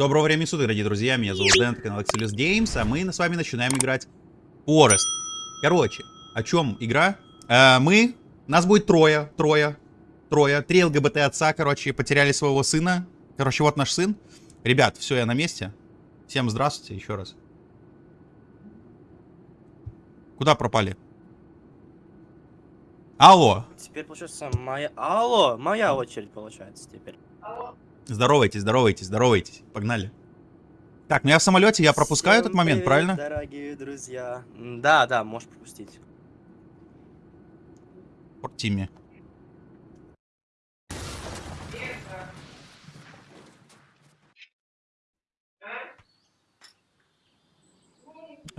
Доброго времени суток, дорогие друзья, меня зовут Дэн, канал Axelis Games, а мы с вами начинаем играть Forest. Короче, о чем игра? Э, мы, нас будет трое, трое, трое, три ЛГБТ отца, короче, потеряли своего сына. Короче, вот наш сын. Ребят, все, я на месте. Всем здравствуйте еще раз. Куда пропали? Алло, Теперь получается моя... Алло, моя очередь получается теперь. Здоровайтесь, здоровайтесь, здоровайтесь. Погнали. Так, ну я в самолете, я пропускаю Всем этот момент, привет, правильно? дорогие друзья. Да, да, можешь пропустить. Порт Тимми.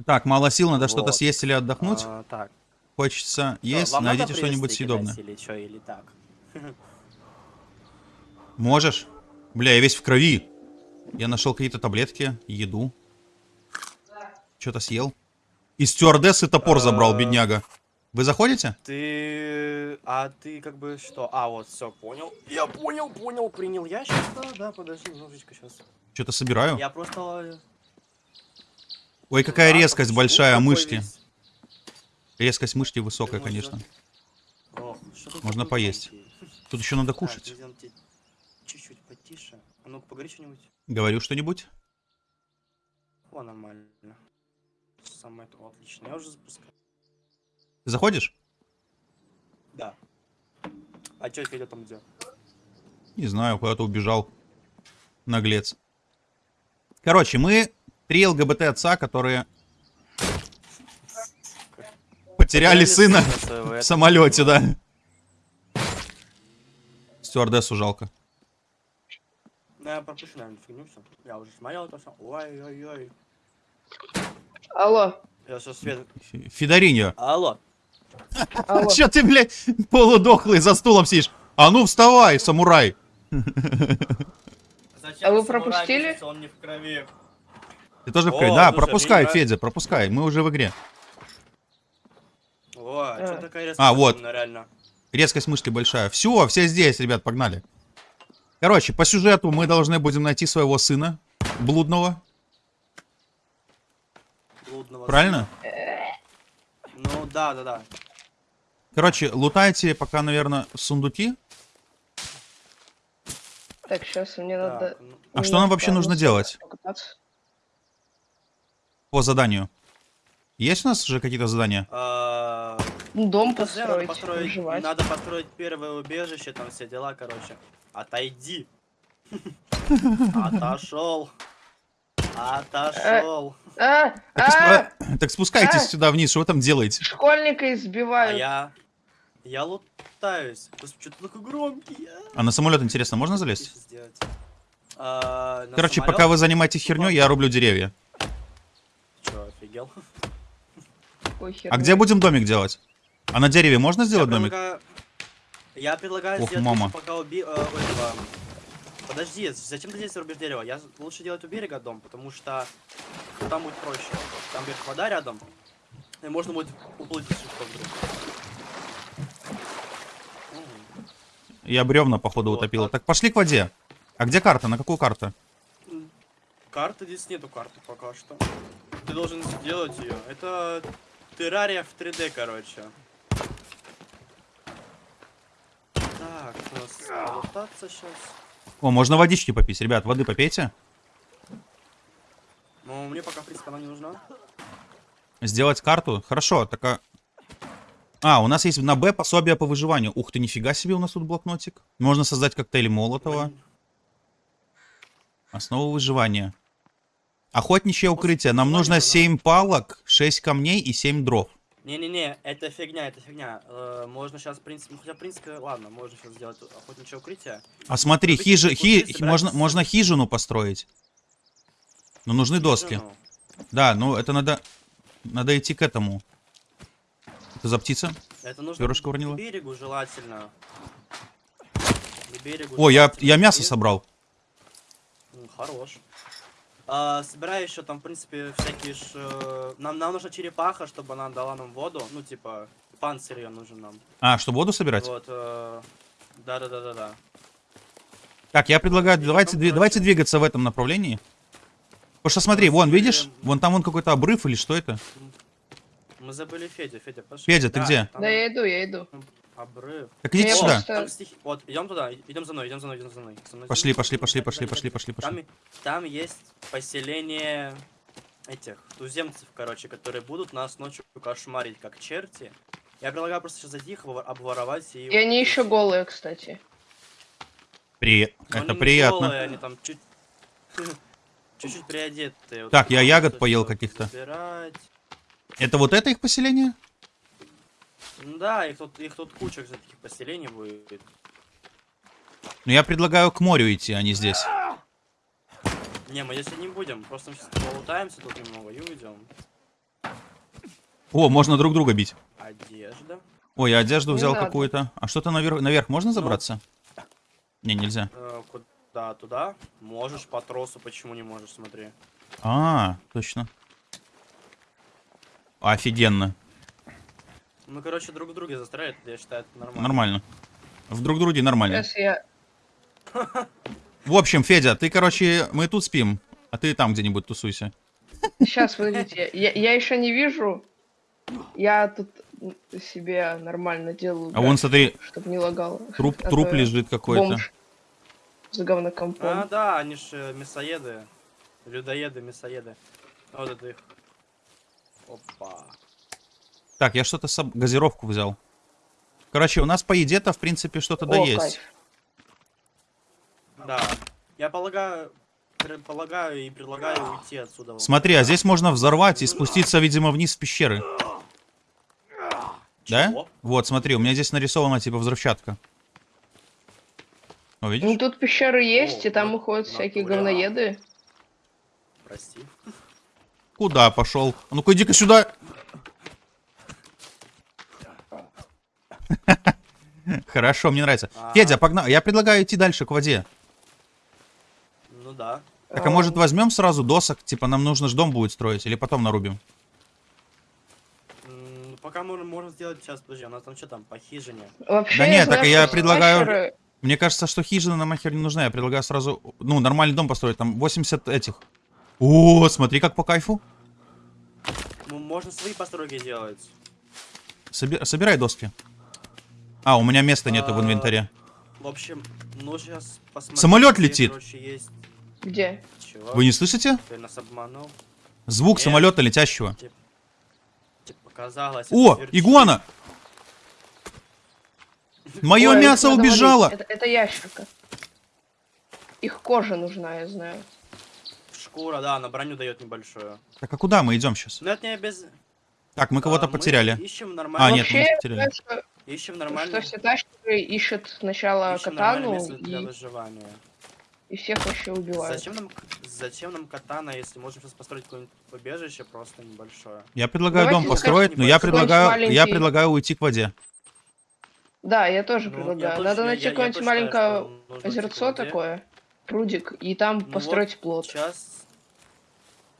Так, мало сил, надо что-то Вот. съесть или отдохнуть. А, так. Хочется есть, вам найдите что-нибудь съедобное. Или что, или так? Можешь? Бля, я весь в крови. Я нашел какие-то таблетки, еду. Что-то съел. И стюардессы топор забрал, А. бедняга. Вы заходите? Ты... А ты как бы что? А, вот, все, понял. Я понял, понял, принял. Я сейчас, да, да, подожди немножечко сейчас. Что-то собираю. Я просто... Ой, какая Да, резкость большая мышки. весь? Резкость мышки высокая, Можно- конечно. Что тут Можно поесть. Тут еще надо кушать. Чуть-чуть потише. А ну-ка, поговори что-нибудь. Говорю что-нибудь? О, нормально. Самое то отлично. Я уже запускаю. Ты заходишь? Да. А чё Федя там где? Не знаю, куда-то убежал. Наглец. Короче, мы три ЛГБТ отца, которые потеряли сына в самолете, да. Стюардессу жалко. Ну, я пропущу, наверное, фигню всё. Я уже смотрел это все. Ой-ой-ой. Алло, Я сейчас свет... Фидориньо. Алло. алло. Че ты, блядь, полудохлый за стулом сидишь? А ну вставай, самурай. Зачем А вы пропустили? Он не в крови. Ты тоже в О, крови? Да, слушай, пропускай, нравится. Федя, пропускай. Мы уже в игре. О, а чё А. такая резкая А, вот. реально. Резкость мышки большая. Все, все здесь, ребят, погнали. Короче, по сюжету мы должны будем найти своего сына, блудного. Блудного Правильно? сына. Ну, да, да, да. Короче, лутайте пока, наверное, сундуки. Так, сейчас мне надо... Так, ну, А что нам вообще нужно делать? покататься. По заданию. Есть у нас уже какие-то задания? а, Дом ТЗ надо построить, построить, надо построить первое убежище, там все дела, короче. Отойди. Отошел. Отошел. А, Так, а, спу- так спускайтесь А! сюда вниз, что вы там делаете? школьника А избивают. я... Я лутаюсь. Господи, что ты такой громкий? а? А на самолет, интересно, можно залезть? А, Короче, самолет? пока вы занимаетесь херней, я рублю деревья. Чё, офигел? А где будем домик делать? А на дереве можно Я сделать домик? предлагаю- Я предлагаю Ох, сделать мама. лучше пока у би- э, этого... Подожди, зачем ты здесь рубишь дерево? Я лучше делать у берега дом, потому что там будет проще. Там будет вода рядом, и можно будет уплыть что вдруг. Я бревна, походу, Вот, утопил. а- Так, пошли к воде. А где карта? На какую карту? Карты здесь нету карты пока что. Ты должен сделать ее. Это террария в 3D, короче. Так, у нас лутаться сейчас. О, можно водички попить. Ребят, воды попейте. Но мне пока, в принципе, она не нужна. Сделать карту. Хорошо, так а... А, у нас есть на Б пособие по выживанию. Ух ты, нифига себе у нас тут блокнотик. Можно создать коктейль Молотова. Основа выживания. Охотничье укрытие. Нам нужно. 7 палок, 6 камней и 7 дров. Не-не-не, это фигня, это фигня. Э, можно сейчас, в принципе, ну, хотя, в принципе, ладно, можно сейчас сделать охотничье укрытие. А смотри, Добыть хижи, хи- собирать можно, можно хижину построить. Но нужны доски. Ну, Да, ну это надо... Надо идти к этому. Это за птица? Это нужно Перышко уронила? берегу желательно. К берегу О, я, желательно я мясо идти. собрал. Хорош. А, собираю еще там, в принципе, всякие ж... э, Нам, нам нужна черепаха, чтобы она дала нам воду. Ну, типа, панцирь ее нужен нам. А, чтобы воду собирать? Вот. э, Да-да-да-да-да. Так, я предлагаю, И давайте, потом, короче- давайте двигаться в этом направлении. Потому что смотри, вон, забыли- видишь? Вон там вон какой-то обрыв или что это? Мы забыли Федю, Федя, пошли. Федя, ты где? там Да я иду, я иду. Обрыв. Так идите сюда. Там стихи- Вот, идем туда, идем за мной, идем за мной, идем за мной. За мной, Пошли, пошли, пошли, пошли, пошли, пошли, пошли. Там, там есть поселение этих туземцев, короче, которые будут нас ночью кошмарить, как черти. Я предлагаю просто сейчас зайти их обвор- обворовать и... И они еще голые, кстати. При... Но они Это приятно. голые, они там чуть... Чуть-чуть приодетые. Вот Так, я ягод поел каких-то. Собирать. Это вот это их поселение? Ну Да, их тут, их тут куча таких поселений будет. Ну я предлагаю к морю идти, а не здесь. Не, мы здесь не будем, просто мы сейчас полутаемся тут немного и уйдем. О, можно друг друга бить. Одежда. Ой, я одежду Не взял какую-то. А что-то наверх, наверх можно забраться? Не, нельзя. Э, куда? Туда? Можешь по тросу, почему не можешь, смотри. А, точно. Офигенно. Ну, короче, друг в друге застряют, я считаю, это нормально. Нормально. В друг друге нормально. Сейчас я... В общем, Федя, ты, короче, мы тут спим, а ты там где-нибудь тусуйся. Сейчас, подождите. Я, я еще не вижу. Я тут себе нормально делаю. А вон, смотри, Чтобы не лагало. труп, А труп лежит какой-то. С говнокомпом. А, да, они же мясоеды. Людоеды, мясоеды. Вот это их. Опа. Так, я что-то соб- газировку взял. Короче, у нас по еде-то, в принципе, что-то да есть. Да. Я полагаю, предполагаю и предлагаю уйти отсюда. Смотри, а здесь можно взорвать и спуститься, видимо, вниз в пещеры. Да? Чего? Вот, смотри, у меня здесь нарисована типа взрывчатка. Ну видишь? тут пещеры есть, О, и там на- уходят всякие натуре. говноеды. Прости. Куда пошел? А ну-ка иди-ка сюда. Хорошо, мне нравится. А. Федя, погнал. Я предлагаю идти дальше к воде. Ну да. Так, а может возьмем сразу досок? Типа нам нужно ж дом будет строить, или потом нарубим? М, Пока можем, можем сделать сейчас, подожди, у нас там что там, по хижине? Вообще, Да нет, знаю, так я предлагаю- слэшеры- Мне кажется, что хижина нам нахер не нужна. Я предлагаю сразу, ну, нормальный дом построить. Там 80 этих. О, смотри, как по кайфу. Ну, можно свои постройки делать. Соби- собирай доски. А, у меня места нету в А, инвентаре. В общем, ну сейчас посмотрим. Самолет летит. Где? Вы не слышите? Звук Нет. самолета летящего. О, игуана! Мое мясо убежало! Это, это ящерка. Их кожа нужна, я знаю. Шкура, да, на броню дает небольшую. Так, а куда мы идем сейчас? Но это не без... Так, мы кого-то А, мы потеряли. ищем А, нормально. нет, мы Вообще, потеряли. знаю, что, Ищем что нормально. все тачки ищут сначала Ищем катану для и, выживания. и всех вообще убивают. Зачем нам, зачем нам катана, если можем сейчас построить какое-нибудь побежище просто небольшое? Я предлагаю Давайте дом построить, но я предлагаю, я предлагаю уйти к воде. Да, я тоже Ну, предлагаю. я Надо найти какое-нибудь маленькое что озерцо такое, прудик, и там Ну построить вот плод. Сейчас...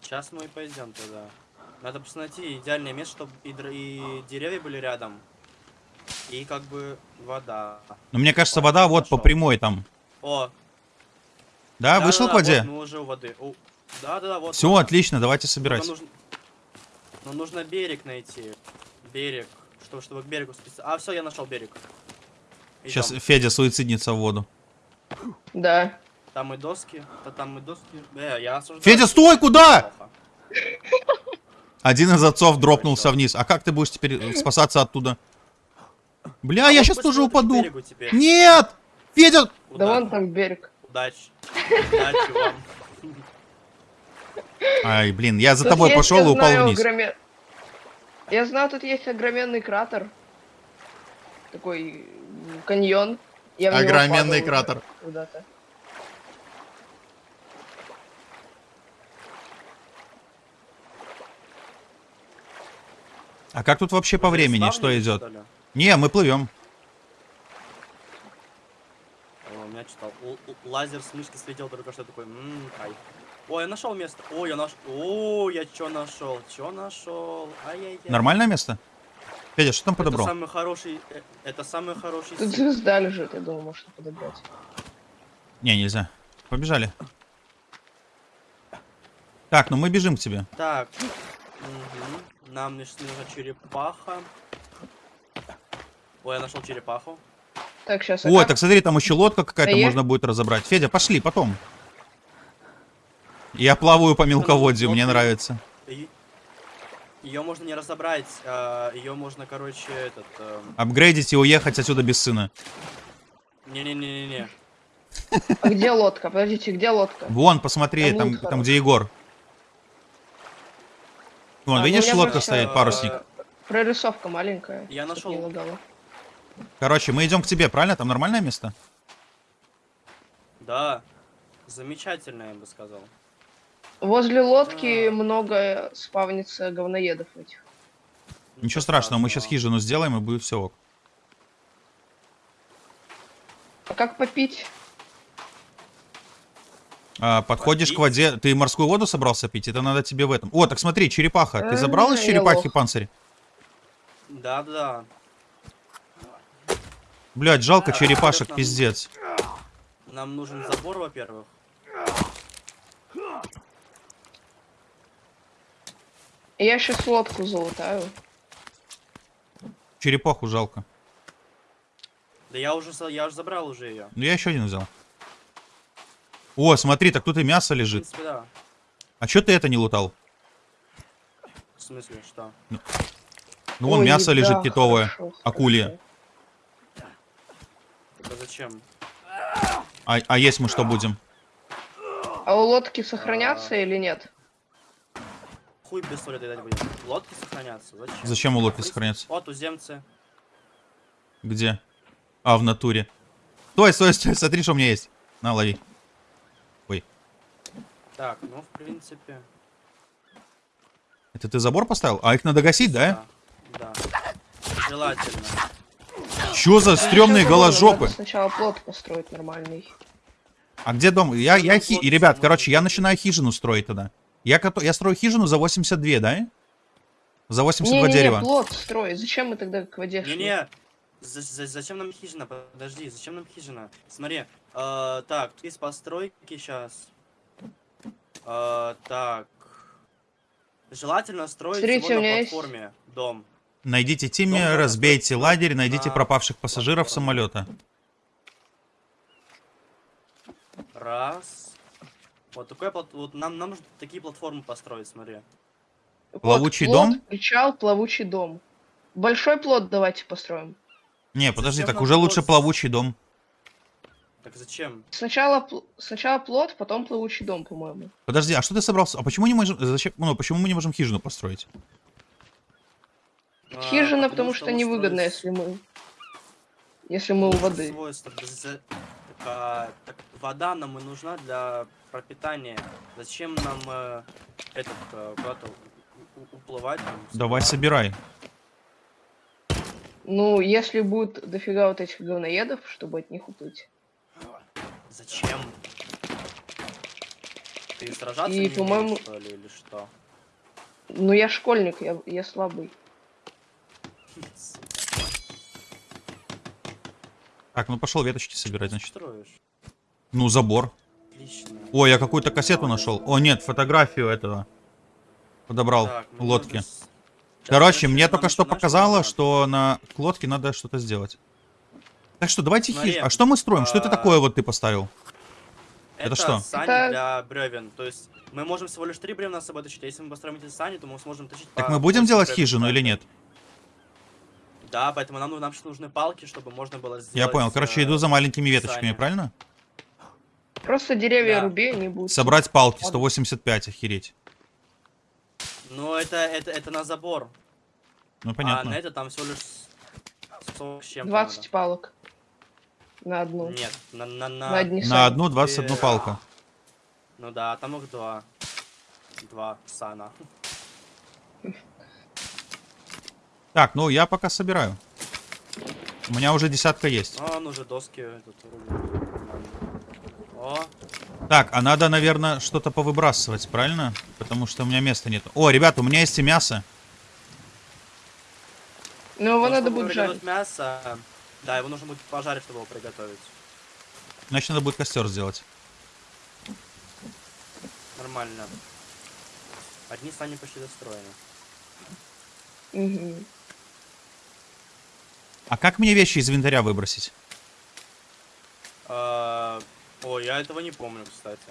Сейчас мы и пойдем туда. Надо просто найти идеальное место, чтобы и, др- и деревья были рядом. И как бы вода. Но мне кажется, вода вот по прямой там. О, Да, вышел к воде? Вот, мы уже у воды. О, Да-да-да, вот. Все, отлично, давайте собирать. нужно... Но нужно берег найти. Берег. Чтобы, чтобы к берегу спуститься. А, все, я нашел берег. Сейчас. Федя суициднется в воду. Да. Там и доски. Да там и доски. Э, я осуждаю. Федя, стой, куда? Один из отцов дропнулся вниз. А как ты будешь теперь спасаться оттуда? Бля, А я сейчас тоже упаду. Нет! Федя! Да вон там берег. Удачи. Удачи вам. Ай, блин, я за Тут тобой есть, пошел и упал знаю, вниз. огроме- Я знаю, тут есть огроменный кратер. Такой каньон. Я Огроменный кратер. Куда-то. А как тут вообще по времени? Что идет? что ли? Не, мы плывем. О, у меня что-то л- л- лазер с мышки слетел только что такой. Ммм, кайф. Ой, я нашел место. Ой, я нашел. О, я что нашел? Что нашел? Ай-яй-яй. Нормальное место? Федя, что там Это подобрал? самый хороший. э, Это самый хороший. Тут звезда лежит, я думаю, можно подобрать. Не, нельзя. Побежали. Так, ну мы бежим к тебе. Так. Мгм. Нам нужна черепаха. Ой, я нашел черепаху. Так, сейчас. Ой, так смотри, там еще лодка какая-то А я- можно будет разобрать. Федя, пошли, потом. Я плаваю по мелководью, мне лодка. нравится. Ее можно не разобрать, ее можно, короче, этот... эм, Апгрейдить и уехать отсюда без сына. Не-не-не-не-не. А где лодка? Подождите, где лодка? Вон, посмотри, Там там, где Егор. Вон, А, ну видишь, я лодка стоит, э, парусник. Прорисовка маленькая. Я нашел. Короче, мы идем к тебе, правильно? Там нормальное место? Да. Замечательно, я бы сказал. Возле лодки А. много спавнится говноедов этих. Ничего страшного, мы сейчас хижину сделаем и будет все ок. А как попить? А, подходишь Попить? к воде, ты морскую воду собрался пить? Это надо тебе в этом. О, так смотри, черепаха. Ты А, забрал из я черепахи лох. панцирь? Да-да. Блять, жалко черепашек, пиздец. Нам нужен забор, во-первых. Я сейчас лодку залутаю. Черепаху жалко. Да я уже, я уже забрал уже ее. Ну я еще один взял. О, смотри, так тут и мясо В лежит. принципе, да. А чё ты это не лутал? В смысле, что? Ну вон Ой, мясо еда, лежит китовое, хорошо, акулье. хорошо. Это зачем? А, а есть мы что будем? А у лодки сохранятся или нет? Хуй без соли дать будем. Лодки сохранятся. Зачем? Зачем у лодки принципе, сохраняться? Вот туземцы. Где? А, в натуре. Стой, стой, стой, смотри, что у меня есть. На, лови. Ой, Так, ну, в принципе. это ты забор поставил? А их надо гасить, да? Да. Да. Желательно. Чё за стрёмные голожопы? Сначала плод построить нормальный. А где дом? Я, я хи... И, Ребят, короче, я начинаю хижину строить тогда. Я, кото- я строю хижину за 82, да? За 82 Не-не-не, дерева. плод строить. Зачем мы тогда к воде шли? Не-не. За- за- зачем нам хижина? Подожди, зачем нам хижина? Смотри. э, так, есть постройки сейчас. так. Желательно строить Смотрите, всего на есть- платформе дом. Найдите Тимми, разбейте лагерь, найдите на пропавших пассажиров самолета. Раз. Вот такой плат... Вот нам, нам нужно такие платформы построить, смотри. Вот, Плавучий плод, дом? Причал, плавучий дом. Большой плод давайте построим. Не, подожди, Зачем так уже лучше плод? плавучий дом. Так зачем? Сначала, сначала плод, потом плавучий дом, по-моему. Подожди, а что ты собрался? А почему не можем, зачем, ну, почему мы не можем хижину построить? А, Хижина, потому что лучше невыгодно, строить- если мы... Если мы у воды. Так, а, так вода нам и нужна для пропитания. Зачем нам э, этот э, куда-то уплывать? там, Давай собирай. Ну, если будет дофига вот этих говноедов, чтобы от них уплыть. Зачем? Ты сражаться И, не по-моему- умеешь, что ли, или что? Ну, я школьник, я, я слабый. Так, ну пошел веточки собирать, значит. Строишь? Ну, забор. Отлично. Ой, я какую-то кассету нашел. О, нет, фотографию этого. Подобрал. Так, ну, лодки. надо Короче, мне только что показало, что на лодке надо что-то сделать. Так что давайте хиж... А что мы строим? Что это а, такое вот ты поставил? Это, что? сани Это- для бревен. То есть мы можем всего лишь три бревна с собой тащить. А если мы построим эти сани, то мы сможем тащить Так по мы будем 8 делать бревен хижину или нет? Да, поэтому нам, нам сейчас нужны палки, чтобы можно было сделать... Я понял. Короче, э, иду за маленькими веточками, правильно? Просто деревья Да. руби, они будут. Собрать палки, Ладно. 185, охереть. Ну, это, это, это на забор. Ну, А понятно. на это там всего лишь 40 с чем 20 палок. На одну. Нет, на, на, на... На одни На одну 21 Э, палка. Ну да, там их два. Два сана. Так, ну я пока собираю. У меня уже десятка есть. А, ну уже доски. О, Так, а надо, наверное, что-то повыбрасывать, правильно? Потому что у меня места нет. О, ребята, у меня есть и мясо. Ну, его ну, надо будет жарить. мясо. Да, его нужно будет пожарить, чтобы его приготовить. Значит, надо будет костер сделать. Нормально. Одни сани почти достроены. Мгм. А как мне вещи из инвентаря выбросить? А, Ой, я этого не помню, кстати.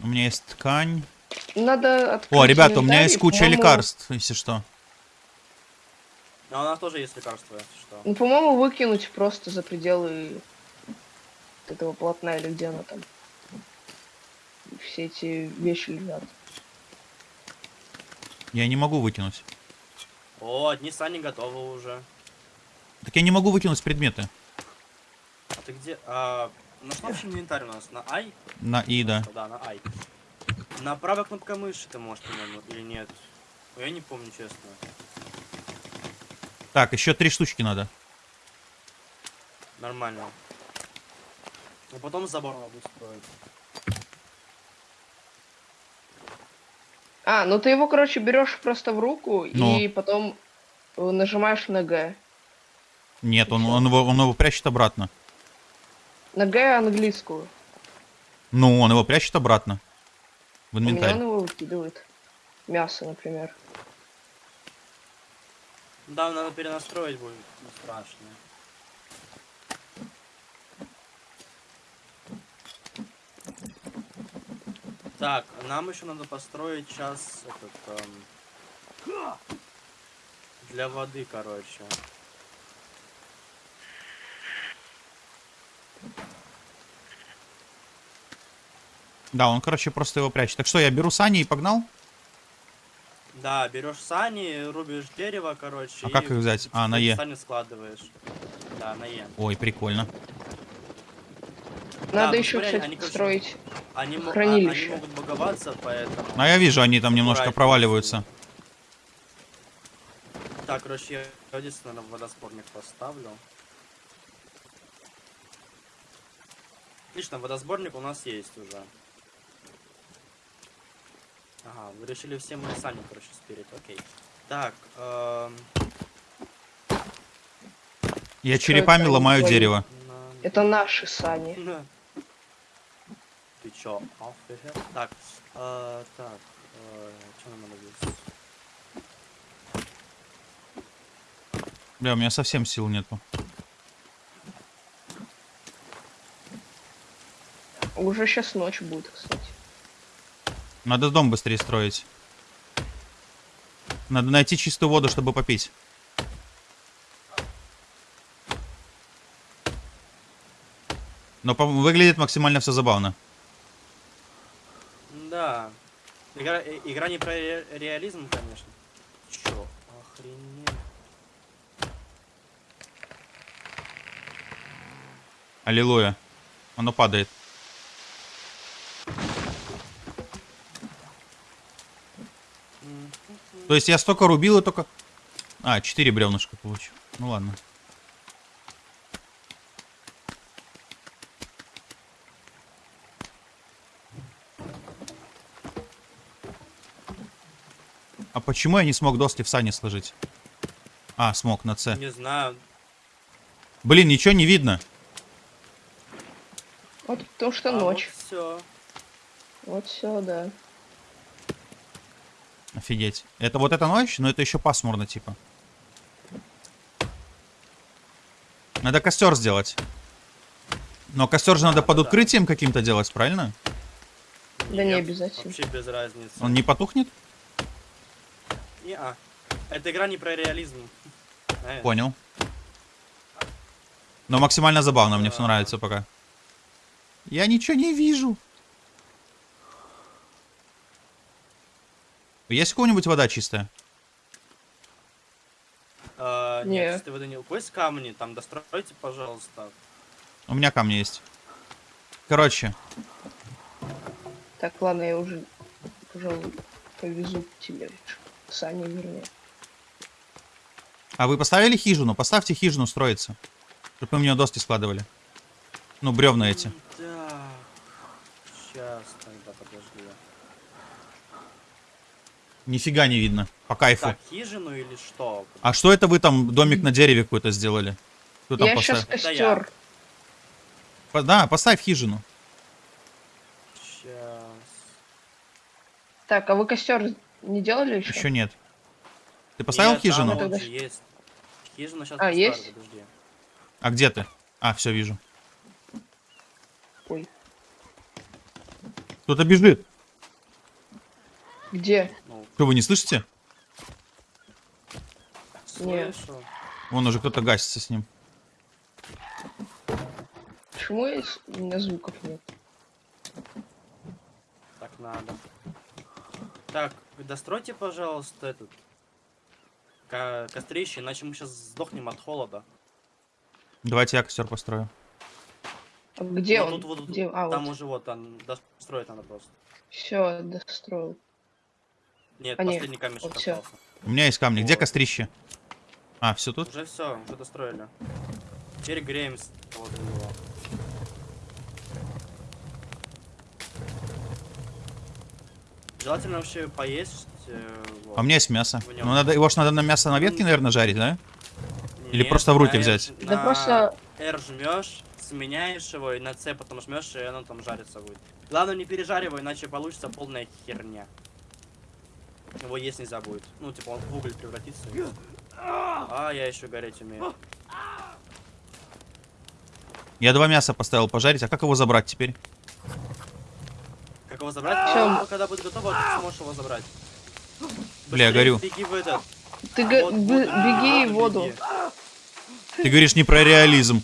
У меня есть ткань. Надо открыть О, ребята, у меня есть куча лекарств, если что. Но у нас тоже есть лекарства, если что. Ну, по-моему, выкинуть просто за пределы этого полотна или где оно там. Все эти вещи лежат. Я не могу выкинуть. О, одни сани готовы уже. Так я не могу выкинуть предметы. А ты где? А, ну что вообще инвентарь у нас? На I? На И, да. Да, на I. На правой кнопкой мыши ты можешь, по-моему, или нет? Я не помню, честно. Так, еще три штучки надо. Нормально. А потом забор надо устроить. А, ну ты его, короче, берешь просто в руку Ну. и потом нажимаешь на Г. Нет, он, он, его, он его прячет обратно. На Г английскую. Ну, он его прячет обратно. В У меня инвентарь. он его выкидывает. Мясо, например. Да, надо перенастроить будет, не страшно. Так, нам еще надо построить сейчас этот эм, для воды, короче. Да, он, короче, просто его прячет. Так что, я беру сани и погнал? Да, берешь сани, рубишь дерево, короче. А как их взять? А, на Е. Сани складываешь. Да, на Е. Ой, прикольно. Надо ну еще, смотри, кстати, они, строить. Они, а- Хранилище. они могут боговаться, поэтому... А я вижу, они там немножко Аккуратнее. проваливаются. Так, короче, я здесь, наверное, водосборник поставлю. Отлично, водосборник у нас есть уже. Ага, вы решили все мои сани, короче, спирит, окей. Так, эм, Я Что черепами это? ломаю Твои? дерево. Это наши сани. Ты чё, офигел? Так, э, так, что нам надо здесь? Бля, у меня совсем сил нету. Уже сейчас ночь будет, кстати. Надо дом быстрее строить. Надо найти чистую воду, чтобы попить. Но по- выглядит максимально все забавно. Да. Игра, э, игра не про ре- реализм, конечно. Чё, охренеть. Аллилуйя. Оно падает. То есть я столько рубил и только... А, 4 бревнышка получил. Ну ладно. А почему я не смог доски в сани сложить? А, смог на С. Не знаю. Блин, ничего не видно. Вот потому что А ночь. все. Вот все, да. Офигеть. Это вот эта ночь, но это еще пасмурно, типа. Надо костер сделать. Но костер же надо под Да. укрытием каким-то делать, правильно? Да не обязательно. Вообще без разницы. Он не потухнет? Не-а. Эта игра не про реализм. Понял. Но максимально забавно, мне все нравится пока. Я ничего не вижу. Есть у кого-нибудь вода чистая? А, Не. нет, чистой воды не... У есть камни? Там достройте, пожалуйста. У меня камни есть. Короче, Так, ладно, я уже, пожалуй, повезу тебе сани, вернее. а вы поставили хижину? Поставьте хижину строиться. Чтобы мы в нее доски складывали. Ну, бревна эти. М, Так. Сейчас, тогда подожди. Нифига не видно. По кайфу. Так, хижину или что? А что это вы там домик на дереве какой-то сделали? Кто там я сейчас поставил? Я. костер. По- Да, поставь хижину. Сейчас. Так, а вы костер не делали еще? Еще нет. Ты поставил Нет, там хижину? вот же есть. Хижина сейчас А, есть? подожди. А где ты? А, все, вижу. Ой. Кто-то бежит. Где? Что, вы не слышите? Нет. слышу. Вон уже кто-то гасится с ним. Почему с- у меня звуков нет? Так надо. Так, достройте, пожалуйста, этот ко- кострище, иначе мы сейчас сдохнем от холода. Давайте я костер построю. А где Ну, он? тут вот- где? А, там вот. уже вот, там достроить надо просто. Все, достроил. Нет, нет, последний камешек вот остался. У меня есть камни. Где Вот. кострище? А, все тут? Уже все, уже достроили. Теперь греем с- вот его. Желательно вообще поесть. э, вот. А у меня есть мясо. Ну, надо, его ж надо на мясо на ветке, наверное, жарить, да? или Нет, просто в руки взять? Да просто- R жмешь, сменяешь его, и на C потом жмешь, и оно там жарится будет. Главное не пережаривай, иначе получится полная херня. Его есть нельзя будет. Ну, типа он в уголь превратится. и. А, я еще гореть умею. Я два мяса поставил пожарить. А как его забрать теперь? Как его забрать? А, когда будет готово, ты сможешь его забрать. Бля, Быстрее горю. Беги в этот. Ты га- Вот, вот, беги в воду. беги. Ты говоришь не про реализм.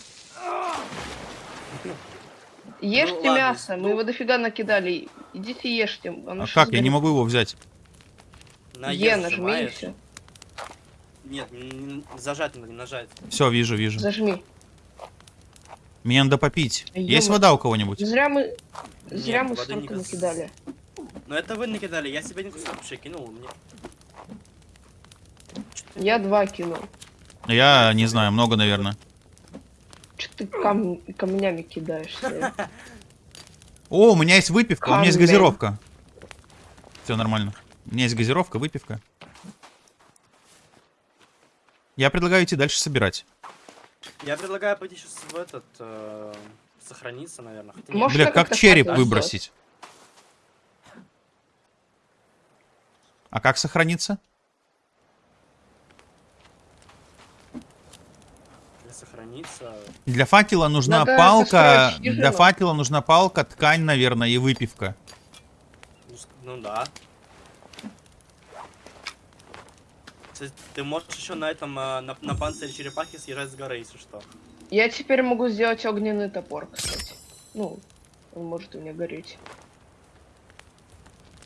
Ешьте ладно, мясо, мы ну- его дофига накидали. Идите ешьте. оно А как? Я не сгорит. могу его взять. На Е нажми и нажимаешь. все. Нет, н- н- зажать надо, не нажать. Все, вижу, вижу. Зажми. Мне надо попить. А Есть вода у кого-нибудь? Зря мы... Зря Нет, мы воды не столько кас- накидали. Но это вы накидали, я себе один кусок вообще кинул. Мне... Я два кинул. Я не знаю, много, наверное. Че ты кам- камнями кидаешься? О, у меня есть выпивка, у меня есть Камень. газировка. Все нормально. У меня есть газировка, выпивка. Я предлагаю идти дальше собирать. Я предлагаю пойти сейчас в этот... э, сохраниться, наверное. Хотя. Может, Бля, как как-то череп факел выбросить? А как сохраниться? Для сохраниться... Для факела нужна Надо палка. Для факела нужна палка, ткань, наверное, и выпивка. ну, Ну да. Кстати, Ты можешь еще на этом, э, на, на панцире черепахи съезжать с горы, если что. Я теперь могу сделать огненный топор, кстати. Ну, он может у меня гореть.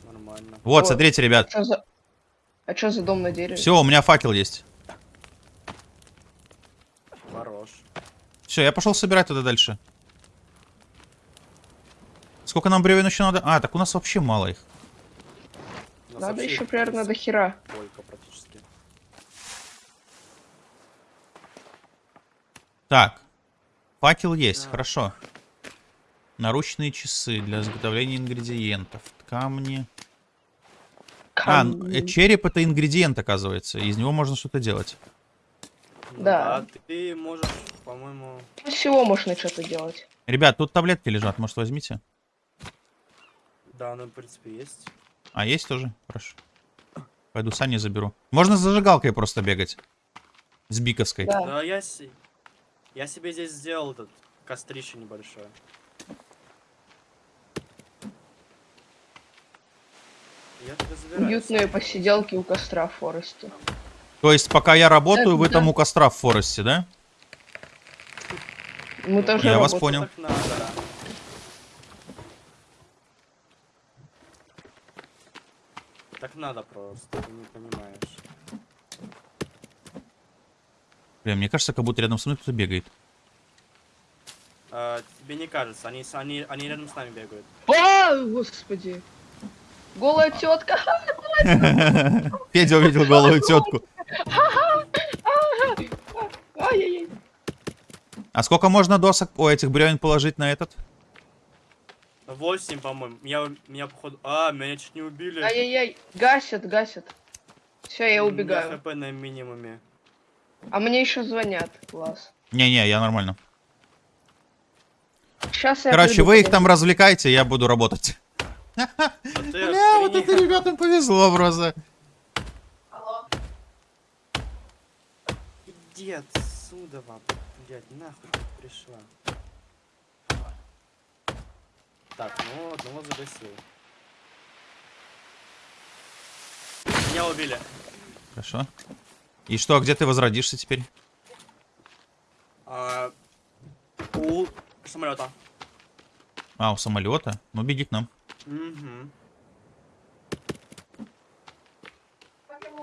Нормально. Вот, О. смотрите, ребят. Что за... А что за дом на дереве? Все, у меня факел есть. Хорош. Все, я пошел собирать туда дальше. Сколько нам бревен еще надо? А, так у нас вообще мало их. Надо еще примерно до хера. Сколько Так. Факел есть, хорошо. Наручные часы для изготовления ингредиентов. Камни. А, Кам- э, череп это ингредиент, оказывается. Из него можно что-то делать. Ну Да. Ты можешь, по-моему... Из всего можно что-то делать. Ребят, тут таблетки лежат, может возьмите? Да, ну, в принципе, есть. А, есть тоже? Хорошо. Пойду сани заберу. Можно с зажигалкой просто бегать. С биковской. Да. Да, я, я себе здесь сделал этот кострище небольшое. Уютные посиделки у костра в Форесте. То есть, пока я работаю, Да, вы да. там у костра в Форесте, да? Мы тоже Я вас работаем. понял. Так надо. Так надо просто, ты не понимаешь. Бля, мне кажется, как будто рядом со мной кто-то бегает. А, тебе не кажется, они, они, они рядом с нами бегают. А, господи. Голая тетка. Федя увидел голую тетку. А сколько можно досок, о, этих бревен положить на этот? 8, по-моему. Меня, меня походу... А, меня чуть не убили. Ай-яй-яй. Гасят, гасят. Все, я У убегаю. хп на минимуме. А мне еще звонят. Класс. Не-не, я нормально. Сейчас я Короче, приду, вы их там развлекайте, я буду работать. Ты Бля, вот это ребятам повезло просто. Иди отсюда, вам. Блядь, нахуй ты пришла. Так, ну одного загасил. Меня убили. Хорошо. И что, где ты возродишься теперь? А, у самолета. А, у самолета? Ну, беги к нам. Угу.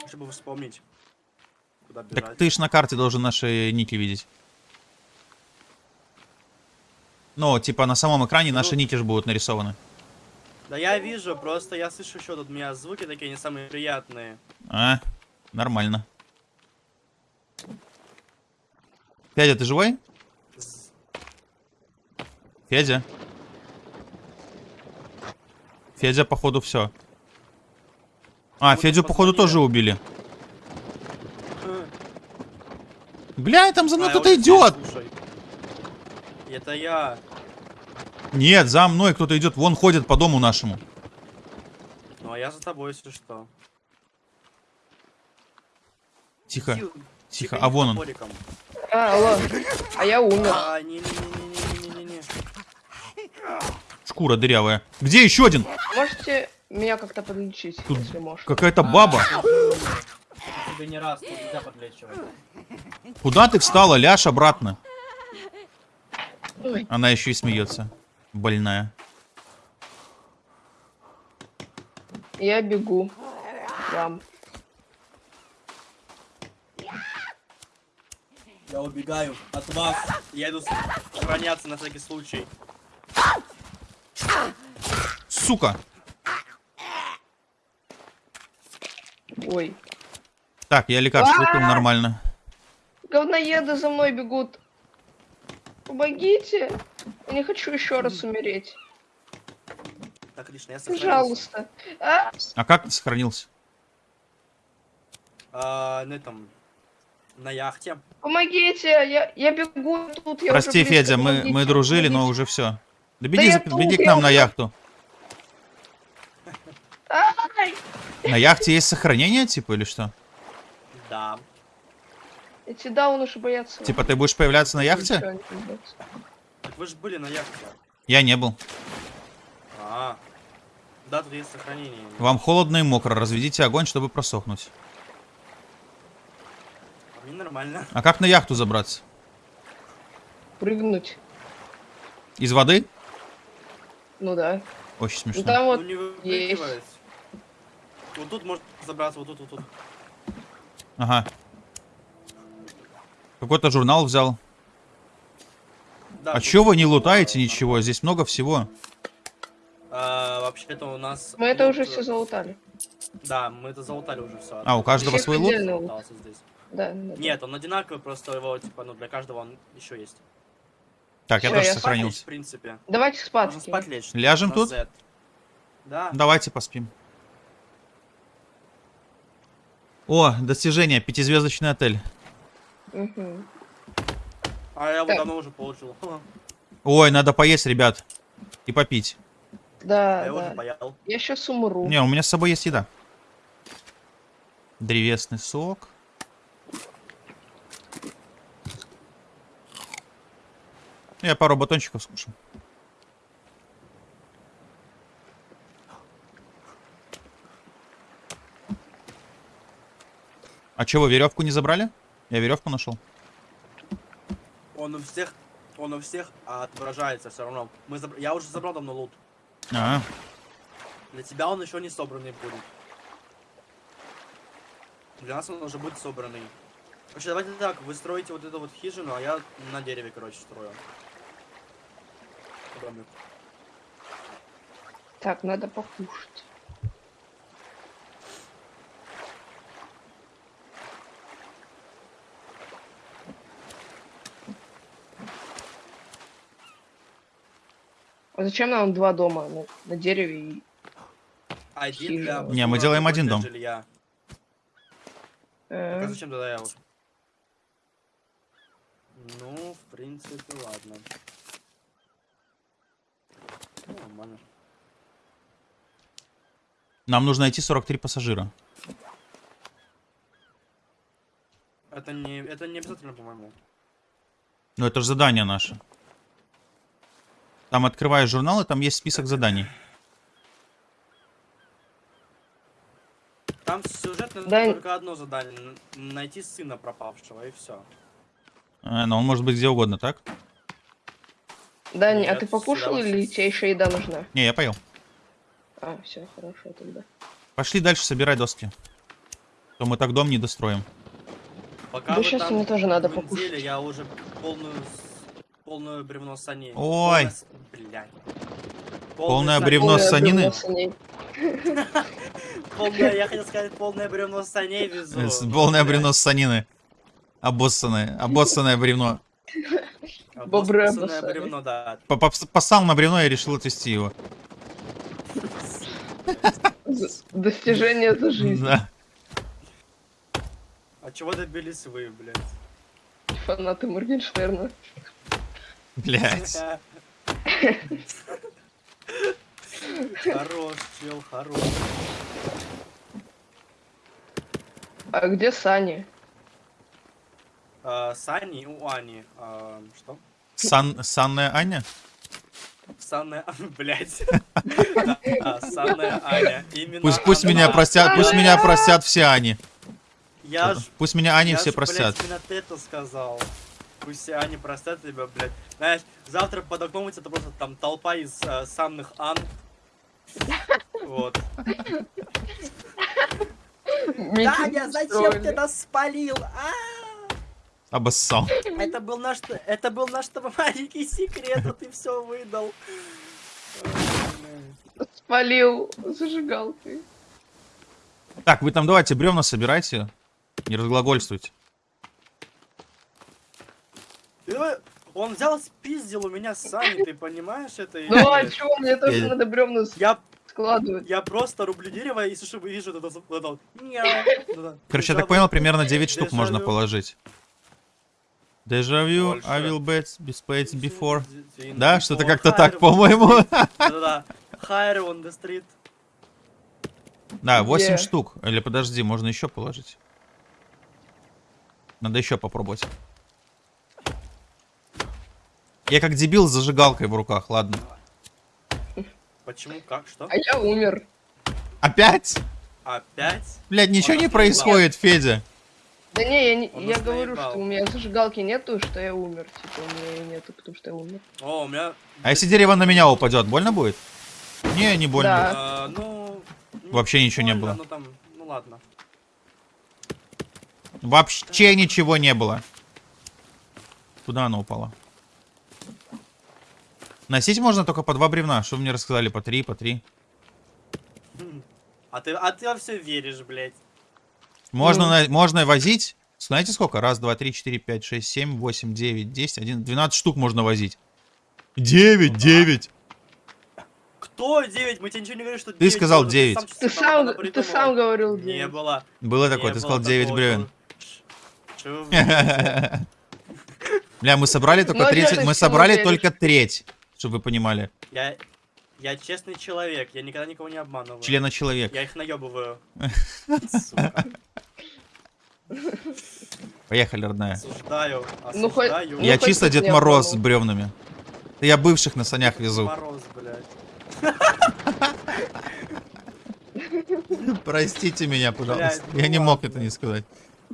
Чтобы вспомнить, куда бежать. Так ты ж на карте должен наши нити видеть. Ну, типа на самом экране наши Ну. нити же будут нарисованы. Да я вижу, просто я слышу еще тут у меня звуки такие не самые приятные. А, нормально. Федя, ты живой? Федя? Федя, походу, все. А, Вот Федю, походу, тоже убили. Бля, там за мной А, кто-то идет. слушай. Это я. Нет, за мной кто-то идет. Вон ходит по дому нашему. Ну а я за тобой, если что. Тихо, тихо. тебе А вон он. топориком. А, ладно. А я умер. А, не-не-не-не-не-не-не. Шкура дырявая. Где еще один? Можете меня как-то подлечить, Тут если можно. Какая-то баба. Тебе не раз, нельзя подлечивать. Куда ты встала? Ляж обратно. Ой. Она еще и смеется. Больная. Я бегу. Вам. Я убегаю от вас. Я иду сохраняться на всякий случай. Сука. Ой. Так, я лекарство выпил нормально. Говноеды за мной бегут. Помогите. Я не хочу еще раз умереть. Так, отлично, я сохранился. Пожалуйста. А, А как ты сохранился? А, на этом... На яхте. помогите. Я, я бегу тут. Я Прости, уже близко. Федя, мы, мы дружили, но уже все. Да беги, за- тут, беги к я нам на уже- яхту. Ай! На яхте есть сохранение, типа, или что? Да. Эти дауны уж боятся. Типа, ты будешь появляться на яхте? Так вы же были на яхте. Я не был. А. Да, тут есть сохранение. Вам холодно и мокро. Разведите огонь, чтобы просохнуть. А мне нормально. А как на яхту забраться? Прыгнуть. Из воды? Ну да. Очень Ну смешно. там вот ну не выпрыгивает. Вот тут можно забраться, вот тут, вот тут. Ага. Какой-то журнал взял. Да, А чё вы не лутаете ничего? Здесь много всего. А, вообще-то у нас... мы это уже э, все залутали. Да, мы это залутали уже все. А, у каждого Всех свой лут? Здесь. Да. Нет, он одинаковый, просто его, типа, ну, для каждого он еще есть. Так, я Всё, тоже я Спать сохранился. в принципе. Давайте спать. Спать лечь. Ляжем на тут? Z. Да. Давайте поспим. О, достижение. Пятизвездочный отель. Мгм. А я его Так. давно уже получил. Ой, надо поесть, ребят. И попить. А Да, я уже да. поел. Я сейчас умру. Не, у меня с собой есть еда. Древесный сок. Я пару батончиков скушал. А чего, веревку не забрали? Я веревку нашел. Он у всех, он у всех отображается все равно. Мы забр- Я уже забрал давно лут. А, Для тебя он еще не собранный будет. Для нас он уже будет собранный. Короче, давайте так, вы строите вот эту вот хижину, а я на дереве, короче, строю. Домик. Так, надо покушать. А зачем нам два дома на, на дереве и... Один для... Не, мы делаем один дом. жилья. э, Так, а зачем тогда я вот? Ну, в принципе, ладно. Ну, нормально. Нам нужно найти 43 пассажира. Это не, это не обязательно, по-моему. Ну это же задание наше. Там открываешь журнал, и там есть список заданий. Там сюжетно Да. только одно задание. Найти сына пропавшего, и все. Э, но он может быть где угодно, так? Дань, а Нет, ты покушал или тебе еще еда нужна? Не, я поел. А, все, хорошо тогда. Пошли дальше собирать доски. То мы так дом не достроим. Пока Да там мне тоже надо покушать. Я уже полную, полную бревно саней. Ой. Полное. Полное бревно Полное санины? Полное, я хотел сказать, полное бревно саней везу. Полное бревно с санины. Обоссанное. Обоссанное бревно. Обоссанное обоссали. бревно, да. По- попс- Поссал на бревно и решил отвезти его. Достижение за жизнь. Да. А чего добились вы, блядь? Фанаты Моргенштерна. Блять. Хорош, чел, хорош. А где Сани? А, Сани у Ани. а, что? Сан, санная Аня? Санная, блядь. А, Санная Аня. Пусть, пусть меня простят, пусть меня простят все Ани. Я ж, Пусть меня Ани я все простят. именно ты это сказал. Пусть все Ани простят тебя, блядь. Знаешь, завтра под окном у тебя просто там толпа из э, санных Ан. Вот. Митинг устроили. нас спалил? А, Обоссал. Это был наш, это был наш маленький секрет, а ты все выдал. Спалил зажигалкой. Так, вы там давайте бревна собирайте. Не разглагольствуйте. Он взял, спиздил у меня Сани, ты понимаешь это? Ну а чё, мне тоже Я- надо бревна Я, складывать. я просто рублю дерево и слышу, вижу вот это вот это вот. Няу. Вот это. Короче, я так понял, примерно 9 штук можно положить. Дежавю. I will bet, besides before. Before. Да, что-то как-то так, по-моему. Да-да-да. Higher on the street. Да, 8 Где? штук. Или подожди, можно еще положить. Надо еще попробовать. Я как дебил с зажигалкой в руках, ладно. Почему? Как? Что? А я умер. Опять? Опять? Блядь, ничего Он не происходит, Федя. Да не, я, не, Он я говорю, наебал. что у меня зажигалки нету, что я умер. Типа, у меня ее нету, потому что я умер. О, у меня... А если дерево на меня упадет, больно будет? Не, не больно. Да. А, ну... ну, Вообще ничего не больно, было. Ну там, ну ладно. Вообще ничего не было. Куда она упала? Носить можно только по два бревна. Что вы мне рассказали? По три, по три. А ты, а ты во все веришь, блядь. Можно, на- можно возить. Знаете сколько? Раз, два, три, четыре, пять, шесть, семь, восемь, девять, десять, один, двенадцать штук можно возить. Девять, Ну да. девять. Кто 9? Мы тебе ничего не говорим, что Ты 9 сказал было, девять. Ты сам, ты придумал. сам говорил Не девять. было. Было такое, не ты было сказал 9 такого, бревен. Бля, мы собрали только Ну, а 30, ты мы собрали только треть, чтобы вы понимали. Я, я честный человек, я никогда никого не обманываю. Члена человек. Я их наебываю. Сука. Поехали, родная. Осуждаю, Ну, хоть- осуждаю. Ну, Я хоть чисто Дед Мороз с бревнами. Я бывших на санях везу. Мороз, блядь. Простите меня, пожалуйста. Блядь, ну Я не мог это не сказать.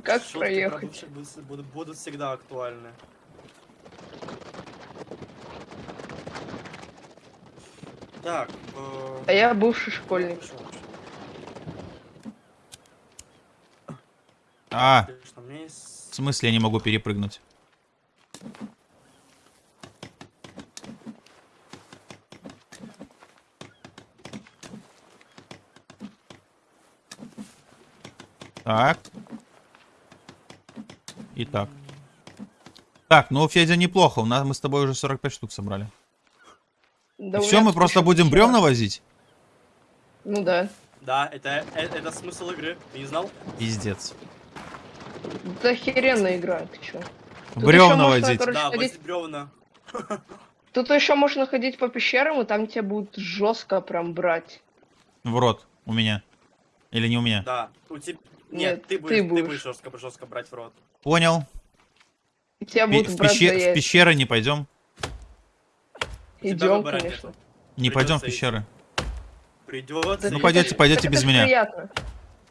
Как Шутки про проехать? будут, будут- всегда актуальны. Так, э, А я бывший школьник. что, А, в смысле я не могу перепрыгнуть? Так. И так. Так, ну Федя неплохо. У нас мы с тобой уже 45 штук собрали. Да Все, мы просто будем бревна возить? Ну да. Да, это, э- это, смысл игры, ты не знал? Пиздец. Это охеренная игра, ты чё? Тут Бревна можно, возить. короче, да, ходить- бревна. Тут еще можно ходить по пещерам, и там тебя будут жестко прям брать. В рот у меня. Или не у меня? Да. У тебя... Нет, Нет, ты ты будешь, ты будешь. будешь жестко, жестко брать в рот. Понял. Тебя Пи- будут в, брать пеще- за в пещеры не пойдем? Идем, конечно. нету. Не пойдем в пещеры. Придется. Ну, пойдете, пойдете Так без меня. приятно.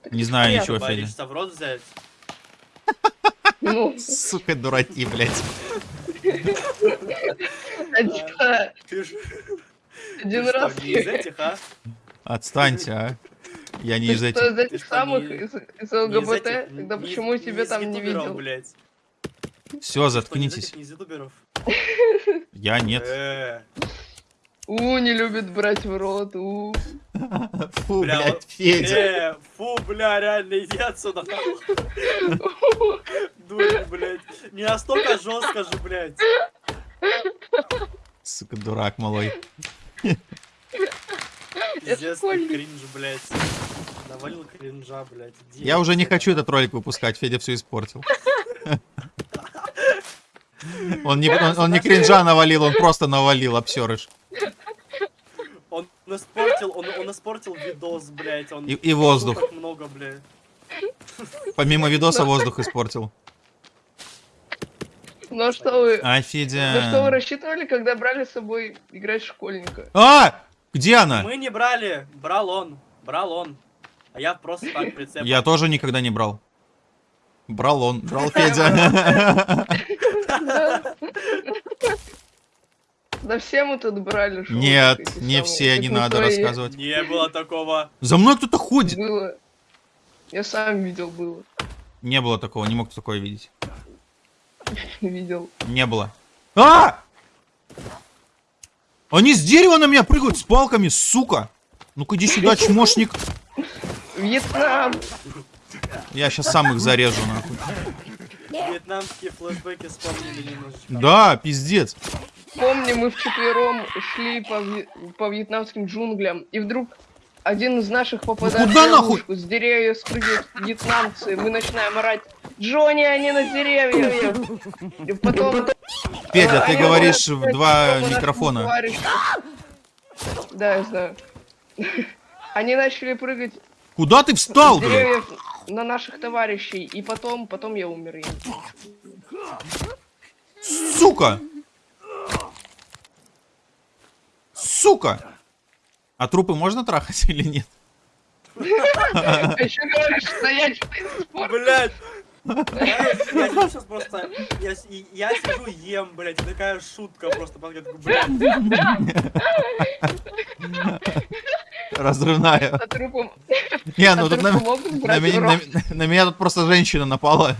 Так Не знаю приятно. ничего, Федя. Боишься в рот взять? Ну, Сука, дураки, блядь. один, ж- один ты раз. что, не из этих, а? Отстаньте, а. Я не Ты из что, этих. из Ты этих что, самых, не- из, из Не из ЛГБТ? этих, Тогда не из- почему тебя из там не видел? блядь. Все, Что, не из заткнитесь. этих, из? Я нет. У, не любит брать в рот, у. Фу, Бля, блядь, Федя. э, фу, бля, реально, иди отсюда. Дурень, блядь. Не настолько жестко же, блядь. Сука, дурак малой. Пиздец, кринж, блядь. Навалил кринжа, блядь. Иди Я уже не хочу этот ролик выпускать, Федя все испортил. Он не, он, он не кринжа навалил, он просто навалил, обсерыш. Он испортил, он, он испортил видос, блядь. Он И, и воздух. много, блядь. Помимо видоса воздух испортил. Ну а что вы... А, На что вы рассчитывали, когда брали с собой играть школьника? А! Где она? Мы не брали, брал он, брал он. А я просто так прицеп. Я тоже никогда не брал. Брал он, брал Федя. Да все мы тут брали школьника, Нет, не все, как не надо твои. рассказывать. Не было такого. За мной кто-то ходит. Было. Я сам видел, было. Не было такого, не мог такое видеть. Видел. Не было. А! Они с дерева на меня прыгают с палками, сука! Ну-ка иди сюда, чмошник. Вьетнам! Я сейчас сам их зарежу, нахуй. Вьетнамские флешбеки вспомнили немножечко. Да, пиздец. Помню, мы вчетвером шли по, по вьетнамским джунглям, и вдруг один из наших попадает куда в ловушку, с деревьев спрыгивают вьетнамцы, мы начинаем орать «Джонни, они на деревьях!» И потом... Федя, ты говоришь в два микрофона. Да, я знаю. Они начали прыгать Куда ты встал, блядь? на наших товарищей, и потом, потом я умер. я. Сука! Сука! А трупы можно трахать или нет? Еще говоришь, стоять, что. Блять! Я, сижу сейчас просто, я, сижу ем, блять, такая шутка просто, блядь, Разрывная. Не, ну тут на меня тут просто женщина напала.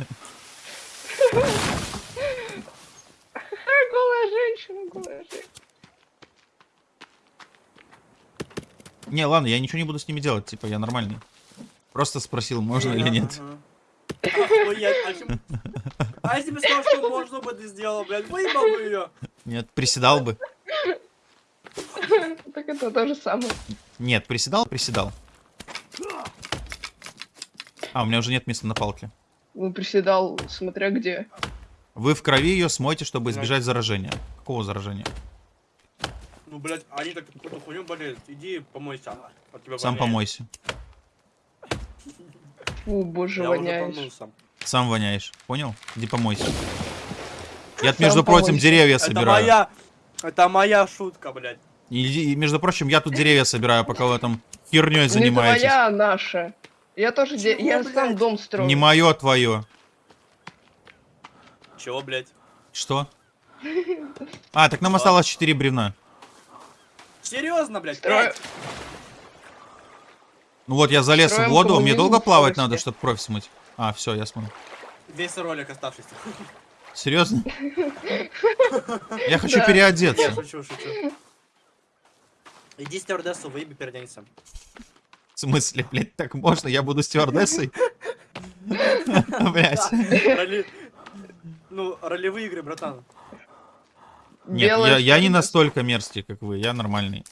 Голая женщина, голая женщина. Не, ладно, я ничего не буду с ними делать, типа, я нормальный. Просто спросил, можно или нет. Охуеть, а А если бы сказал, что можно бы ты сделал, блядь, выебал бы ее. Нет, приседал бы. Так это то же самое. Нет, приседал, приседал. А, у меня уже нет места на палке. Ну, приседал, смотря где. Вы в крови ее смойте, чтобы избежать заражения. Какого заражения? Ну, блядь, они так какую-то хуйню болеют. Иди помойся. От тебя Сам помойся. Фу, боже, Я воняешь. Сам воняешь. Понял? Иди помойся. Я, Сам между прочим, помойся. деревья Это собираю. моя, это моя шутка, блядь. И, между прочим, я тут деревья собираю, пока вы там херней Не занимаетесь. твоя, а наша. Я тоже, де- Чего, я блядь? сам дом строю. Не мое, твое. Чего, блядь? Что? А, так нам осталось 4 бревна. Серьезно, блядь? Строю. Пять? Ну вот, я залез в Строим воду, мне коммунизм долго в плавать скорости. надо, чтобы кровь смыть? А, все, я смыл. Весь ролик оставшийся. Серьезно? Я хочу Да. Я переодеться. шучу, шучу. Иди стюардессу, выеби переоденься. В смысле, блядь, так можно? Я буду стюардессой? Блядь. Ну, ролевые игры, братан. Нет, я, я не настолько мерзкий, как вы, я нормальный.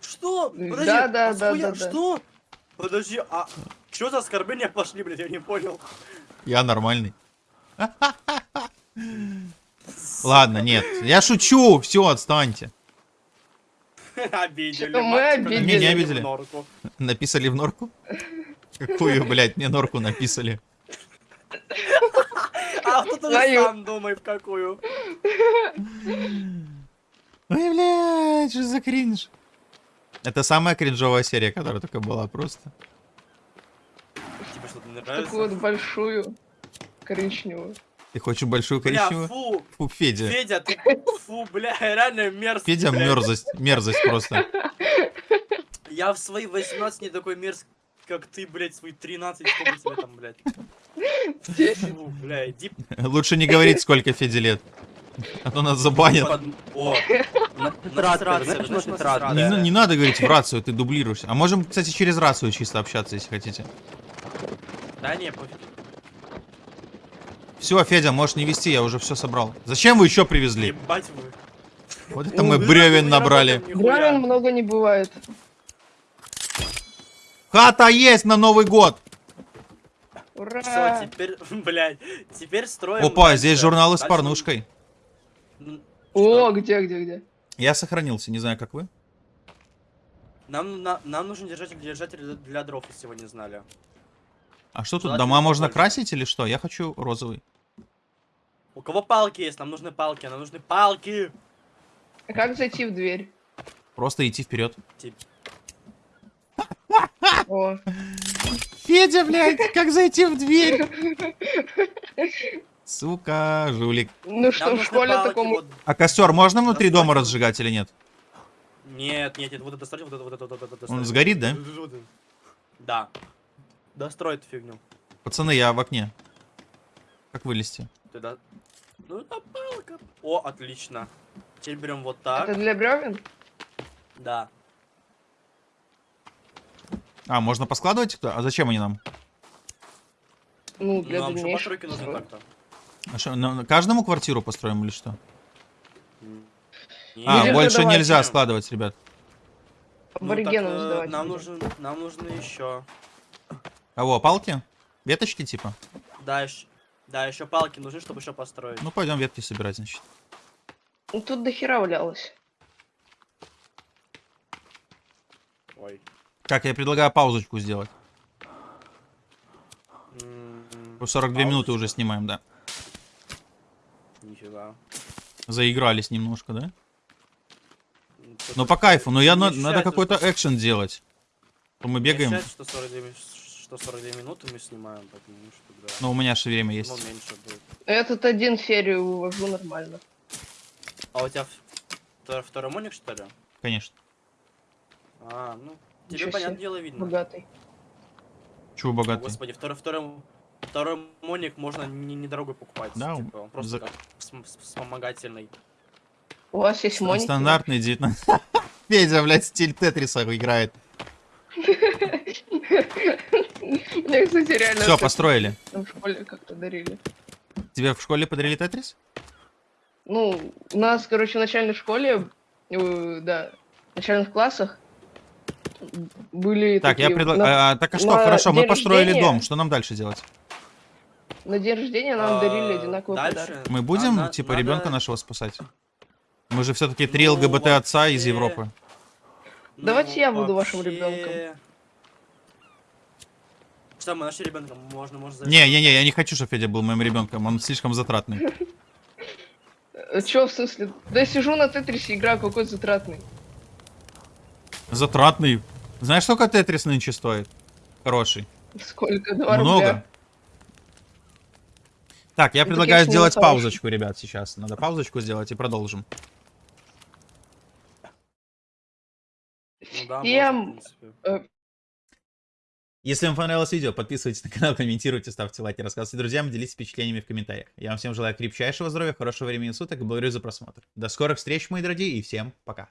Что? Подожди, Да, да, а да, да, да. Что? Подожди, а что за оскорбления пошли, блядь, я не понял. Я нормальный. Ладно, нет, я шучу, все, отстаньте. Обидели. Мы обидели? Не, не в обидели. норку. Написали в норку? Какую, блядь, мне норку написали? А же Твою. сам думай в какую. Ой, блядь, что за кринж? Это самая кринжовая серия, которая только была просто. Тебе что-то не Такую нравится? вот большую коричневую. Ты хочешь большую Бля, коричневую? фу, Фу, Федя. Федя, ты, фу, бля, реально мерзкий, Федя мерзость, мерзость просто. Я в свои 18 не такой мерзкий, как ты, блядь, свои 13, сколько тебе там, блядь. Фу, бля, иди Лучше не говорить, сколько Феде лет. А то нас забанят. Не, на- не надо говорить в рацию, ты дублируешься. А можем, кстати, через рацию чисто общаться, если хотите. Да не, пофиг. Все, Федя, можешь не вести, я уже все собрал. Зачем вы еще привезли? Ебать вы. Вот это мы бревен набрали. Бревен много не бывает. Хата есть на Новый год! Все, Ура! теперь, блядь, теперь строим... Опа, дальше. здесь журналы с Дальше- порнушкой. М, О, где, где, где? Я сохранился, не знаю, как вы. Нам, на- нам нужен держатель, держатель для- дров, если вы не знали. А что тут, дома можно побольше. красить или что? Я хочу розовый. У кого палки есть? Нам нужны палки, нам нужны палки. А как зайти в дверь? Просто идти вперед. Тип- О, Федя, блядь, как зайти в дверь? Сука, жулик. ну что, в школе такому... вот. А костер можно внутри дома разжигать или нет? Нет, нет, нет, вот это вот это, вот это, вот это. Он сгорит, да? Да. Дострой эту фигню. Пацаны, я в окне. Как вылезти? Ты да... Ну это палка. О, отлично. Теперь берем вот так. Это для бревен? Да. А, можно поскладывать кто? А зачем они нам? Ну, Ну, для нам так-то. А что, на- каждому квартиру построим или что? М. А, Будем больше продавать. нельзя складывать, ребят. Ну, Аборигенам так, э. Нам нужен, нам нужны еще. Кого, палки? Веточки типа? Да, еще. Да, еще палки нужны, чтобы еще построить. Ну, пойдем ветки собирать, значит. Ну, тут до хера валялось. Ой. Так, я предлагаю паузочку сделать. М, По 42 минуты Паузочка. уже снимаем, да. Нифига. Заигрались немножко, да? Ну тут по кайфу, но я на- надо какой-то что- экшен делать. То мы бегаем. ощущается, что 42, ми- что 42 минуты мы снимаем, потому что, да. Но у меня же время Ну, есть. Этот один серию вывожу нормально. А у тебя втор- второй моник, что ли? Конечно. А, ну, тебе, Ничего понятное себе. дело, видно. Богатый. Чего богатый? Господи, второй, второй, второй моник можно не- недорого покупать. Да, типа, он просто за- как вспомогательный. У вас есть моники? Стандартный 19. Федя, блядь, стиль Тетриса играет. Мне, кстати, реально Все, построили. в школе как-то дарили. Тебе в школе подарили Тетрис? Ну, у нас, короче, в начальной школе, э, да, в начальных классах были Так, я такие предлагаю... на, так а что, на хорошо, мы построили рождения- дом. Что нам дальше делать? на день рождения нам дарили А, одинаковые дальше подарки. Мы будем, надо- типа, надо- ребенка нашего спасать? Мы же все-таки три Ну, ЛГБТ отца из вообще- Европы. Давайте я буду вашим вообще- ребенком. Что, мы нашли ребенка, можно, можно Не-не-не, я не хочу, чтобы Федя был моим ребенком. Он слишком затратный. Чё, в смысле? Да я сижу на Тетрисе, играю, какой затратный. Затратный. Знаешь, сколько Тетрис нынче стоит? Хороший. Сколько? Два Много. рубля. Так, я Ну, предлагаю сделать паузочку, ребят, сейчас. Надо паузочку сделать и продолжим. Ну да, Всем, можно, принципе. Если вам понравилось видео, подписывайтесь на канал, комментируйте, ставьте лайки, рассказывайте друзьям, делитесь впечатлениями в комментариях. Я вам всем желаю крепчайшего здоровья, хорошего времени суток и благодарю за просмотр. До скорых встреч, мои дорогие, и всем пока.